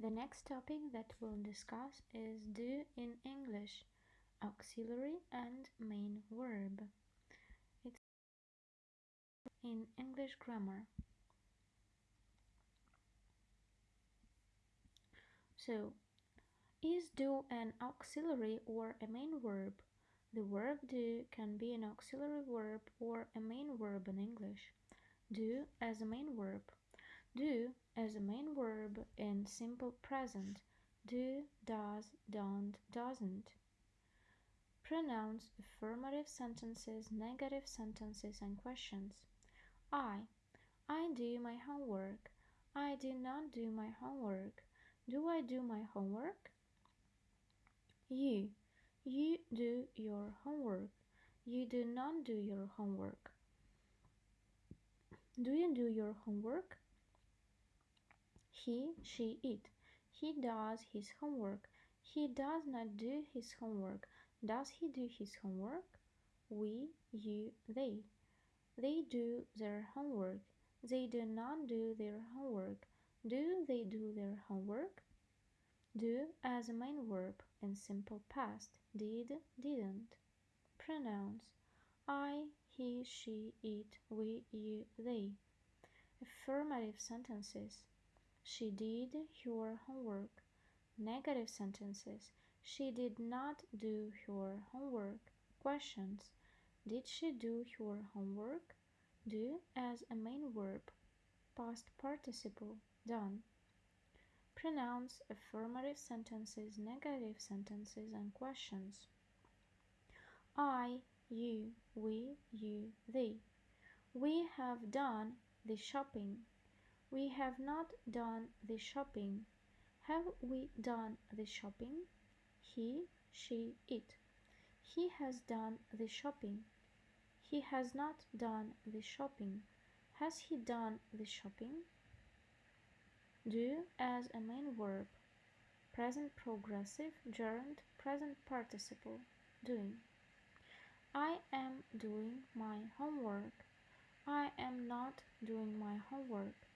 The next topic that we'll discuss is do in English, auxiliary and main verb. It's in English grammar. So, is do an auxiliary or a main verb? The verb do can be an auxiliary verb or a main verb in English. Do as a main verb. Do as a main verb in simple present. Do, does, don't, doesn't. Pronouns affirmative sentences, negative sentences, and questions. I. I do my homework. I do not do my homework. Do I do my homework? You. You do your homework. You do not do your homework. Do you do your homework? He, she, it. He does his homework. He does not do his homework. Does he do his homework? We, you, they. They do their homework. They do not do their homework. Do they do their homework? Do as a main verb in simple past. Did, didn't. Pronouns. I, he, she, it, we, you, they. Affirmative sentences. She did her homework. Negative sentences. She did not do her homework. Questions. Did she do her homework? Do as a main verb. Past participle. Done. Pronouns affirmative sentences, negative sentences, and questions. I, you, we, you, they. We have done the shopping. We have not done the shopping. Have we done the shopping? He, she, it. He has done the shopping. He has not done the shopping. Has he done the shopping? Do as a main verb. Present progressive, gerund, present participle. Doing. I am doing my homework. I am not doing my homework.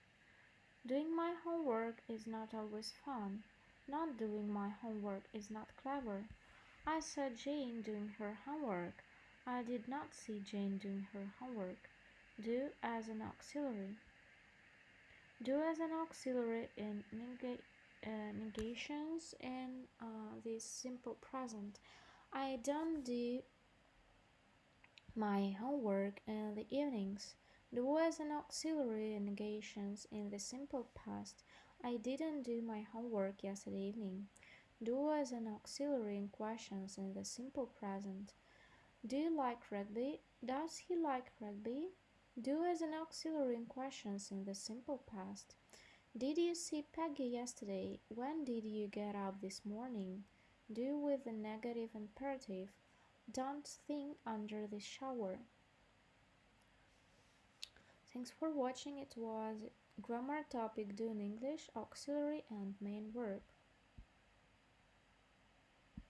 Doing my homework is not always fun. Not doing my homework is not clever. I saw Jane doing her homework. I did not see Jane doing her homework. Do as an auxiliary. Do as an auxiliary in neg uh, negations in uh, this simple present. I don't do my homework in the evenings. Do as an auxiliary in negations in the simple past. I didn't do my homework yesterday evening. Do as an auxiliary in questions in the simple present. Do you like rugby? Does he like rugby? Do as an auxiliary in questions in the simple past. Did you see Peggy yesterday? When did you get up this morning? Do with the negative imperative. Don't think under the shower. Thanks for watching. It was grammar topic Doing English, auxiliary and main verb.